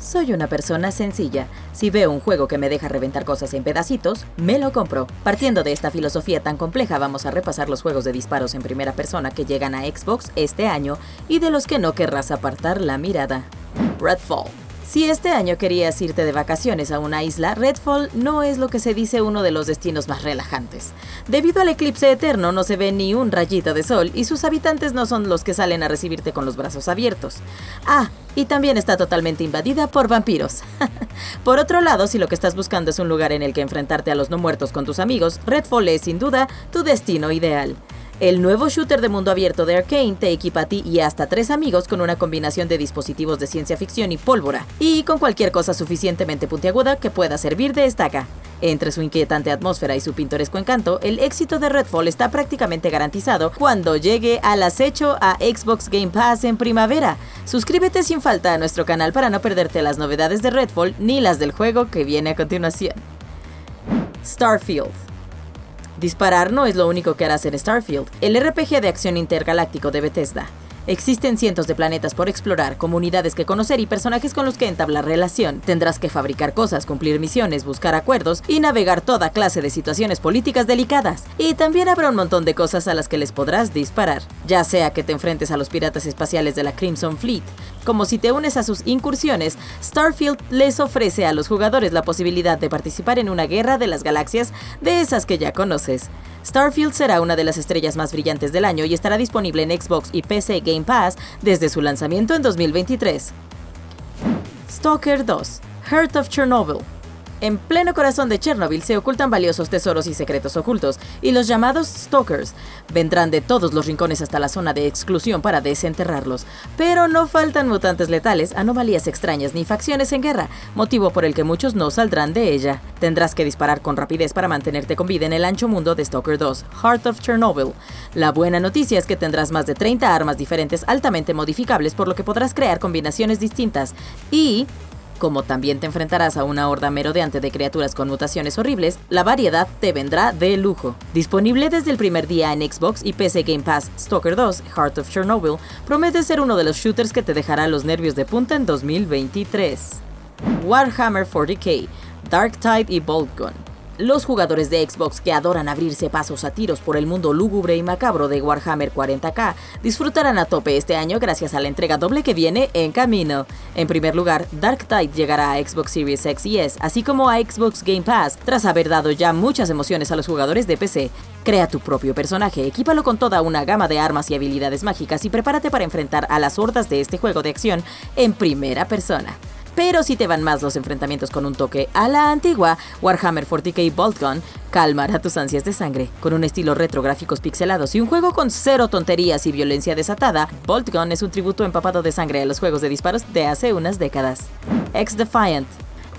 Soy una persona sencilla. Si veo un juego que me deja reventar cosas en pedacitos, me lo compro. Partiendo de esta filosofía tan compleja, vamos a repasar los juegos de disparos en primera persona que llegan a Xbox este año y de los que no querrás apartar la mirada. Redfall. Si este año querías irte de vacaciones a una isla, Redfall no es lo que se dice uno de los destinos más relajantes. Debido al eclipse eterno no se ve ni un rayito de sol y sus habitantes no son los que salen a recibirte con los brazos abiertos. Ah, y también está totalmente invadida por vampiros. por otro lado, si lo que estás buscando es un lugar en el que enfrentarte a los no muertos con tus amigos, Redfall es sin duda tu destino ideal. El nuevo shooter de mundo abierto de Arkane te equipa a ti y hasta tres amigos con una combinación de dispositivos de ciencia ficción y pólvora, y con cualquier cosa suficientemente puntiaguda que pueda servir de estaca. Entre su inquietante atmósfera y su pintoresco encanto, el éxito de Redfall está prácticamente garantizado cuando llegue al acecho a Xbox Game Pass en primavera. Suscríbete sin falta a nuestro canal para no perderte las novedades de Redfall ni las del juego que viene a continuación. Starfield Disparar no es lo único que harás en Starfield, el RPG de acción intergaláctico de Bethesda. Existen cientos de planetas por explorar, comunidades que conocer y personajes con los que entablar relación. Tendrás que fabricar cosas, cumplir misiones, buscar acuerdos y navegar toda clase de situaciones políticas delicadas. Y también habrá un montón de cosas a las que les podrás disparar, ya sea que te enfrentes a los piratas espaciales de la Crimson Fleet, como si te unes a sus incursiones, Starfield les ofrece a los jugadores la posibilidad de participar en una guerra de las galaxias de esas que ya conoces. Starfield será una de las estrellas más brillantes del año y estará disponible en Xbox y PC Pass desde su lanzamiento en 2023. Stalker 2 Heart of Chernobyl en pleno corazón de Chernobyl se ocultan valiosos tesoros y secretos ocultos, y los llamados Stalkers vendrán de todos los rincones hasta la zona de exclusión para desenterrarlos. Pero no faltan mutantes letales, anomalías extrañas ni facciones en guerra, motivo por el que muchos no saldrán de ella. Tendrás que disparar con rapidez para mantenerte con vida en el ancho mundo de Stalker 2, Heart of Chernobyl. La buena noticia es que tendrás más de 30 armas diferentes altamente modificables, por lo que podrás crear combinaciones distintas. Y como también te enfrentarás a una horda merodeante de criaturas con mutaciones horribles, la variedad te vendrá de lujo. Disponible desde el primer día en Xbox y PC Game Pass, Stalker 2, Heart of Chernobyl, promete ser uno de los shooters que te dejará los nervios de punta en 2023. Warhammer 40k, Dark Tide y Bolt Gun. Los jugadores de Xbox que adoran abrirse pasos a tiros por el mundo lúgubre y macabro de Warhammer 40k disfrutarán a tope este año gracias a la entrega doble que viene en camino. En primer lugar, Dark Tide llegará a Xbox Series X y S, así como a Xbox Game Pass, tras haber dado ya muchas emociones a los jugadores de PC. Crea tu propio personaje, equípalo con toda una gama de armas y habilidades mágicas y prepárate para enfrentar a las hordas de este juego de acción en primera persona. Pero si te van más los enfrentamientos con un toque a la antigua, Warhammer 40k Bolt Gun calmará tus ansias de sangre. Con un estilo retro, gráficos pixelados y un juego con cero tonterías y violencia desatada, Bolt Gun es un tributo empapado de sangre a los juegos de disparos de hace unas décadas. X-Defiant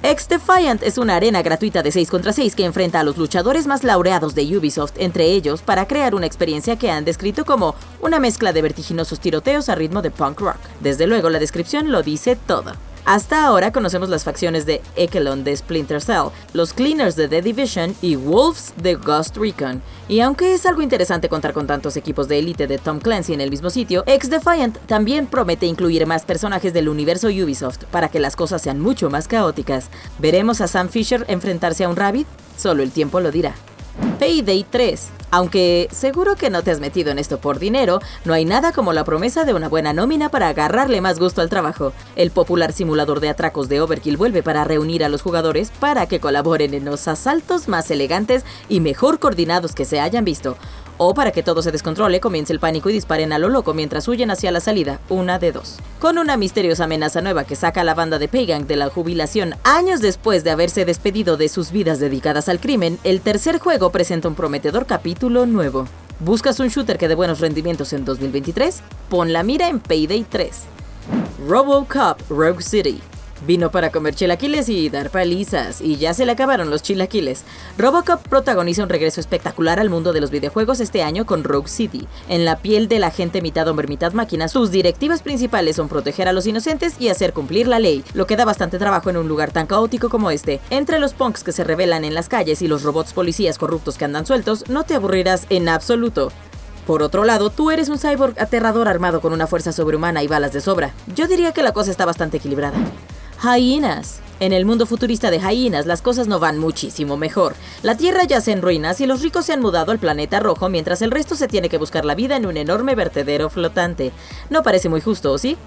X-Defiant es una arena gratuita de 6 contra 6 que enfrenta a los luchadores más laureados de Ubisoft, entre ellos, para crear una experiencia que han descrito como una mezcla de vertiginosos tiroteos a ritmo de punk rock. Desde luego, la descripción lo dice todo. Hasta ahora conocemos las facciones de Ekelon de Splinter Cell, los Cleaners de The Division y Wolves de Ghost Recon. Y aunque es algo interesante contar con tantos equipos de élite de Tom Clancy en el mismo sitio, X-Defiant también promete incluir más personajes del universo Ubisoft para que las cosas sean mucho más caóticas. ¿Veremos a Sam Fisher enfrentarse a un Rabbit? Solo el tiempo lo dirá. Payday 3. Aunque seguro que no te has metido en esto por dinero, no hay nada como la promesa de una buena nómina para agarrarle más gusto al trabajo. El popular simulador de atracos de Overkill vuelve para reunir a los jugadores para que colaboren en los asaltos más elegantes y mejor coordinados que se hayan visto o para que todo se descontrole, comience el pánico y disparen a lo loco mientras huyen hacia la salida, una de dos. Con una misteriosa amenaza nueva que saca a la banda de Pagan de la jubilación años después de haberse despedido de sus vidas dedicadas al crimen, el tercer juego presenta un prometedor capítulo nuevo. ¿Buscas un shooter que dé buenos rendimientos en 2023? Pon la mira en Payday 3. RoboCop Rogue City Vino para comer chilaquiles y dar palizas, y ya se le acabaron los chilaquiles. Robocop protagoniza un regreso espectacular al mundo de los videojuegos este año con Rogue City. En la piel de la gente mitad hombre mitad máquina, sus directivas principales son proteger a los inocentes y hacer cumplir la ley, lo que da bastante trabajo en un lugar tan caótico como este. Entre los punks que se revelan en las calles y los robots policías corruptos que andan sueltos, no te aburrirás en absoluto. Por otro lado, tú eres un cyborg aterrador armado con una fuerza sobrehumana y balas de sobra. Yo diría que la cosa está bastante equilibrada. Hyenas. En el mundo futurista de Hyenas las cosas no van muchísimo mejor. La Tierra yace en ruinas y los ricos se han mudado al planeta rojo mientras el resto se tiene que buscar la vida en un enorme vertedero flotante. No parece muy justo, ¿sí?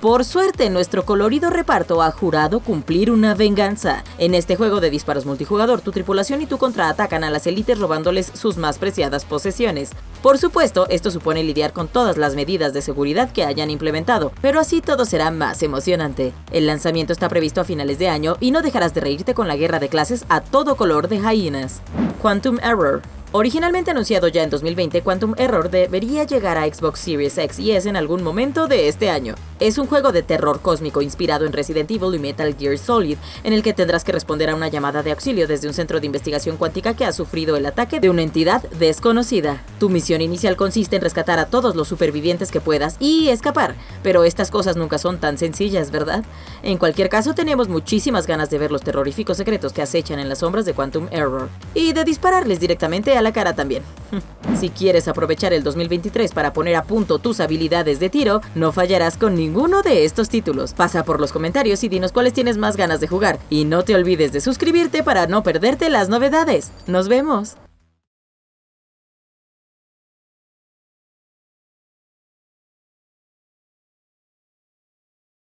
Por suerte, nuestro colorido reparto ha jurado cumplir una venganza. En este juego de disparos multijugador, tu tripulación y tú contraatacan a las élites robándoles sus más preciadas posesiones. Por supuesto, esto supone lidiar con todas las medidas de seguridad que hayan implementado, pero así todo será más emocionante. El lanzamiento está previsto a finales de año y no dejarás de reírte con la guerra de clases a todo color de hyenas. Quantum Error Originalmente anunciado ya en 2020, Quantum Error debería llegar a Xbox Series X y S en algún momento de este año. Es un juego de terror cósmico inspirado en Resident Evil y Metal Gear Solid, en el que tendrás que responder a una llamada de auxilio desde un centro de investigación cuántica que ha sufrido el ataque de una entidad desconocida. Tu misión inicial consiste en rescatar a todos los supervivientes que puedas y escapar, pero estas cosas nunca son tan sencillas, ¿verdad? En cualquier caso, tenemos muchísimas ganas de ver los terroríficos secretos que acechan en las sombras de Quantum Error y de dispararles directamente a la cara también. si quieres aprovechar el 2023 para poner a punto tus habilidades de tiro, no fallarás con ninguno de estos títulos. Pasa por los comentarios y dinos cuáles tienes más ganas de jugar. Y no te olvides de suscribirte para no perderte las novedades. ¡Nos vemos!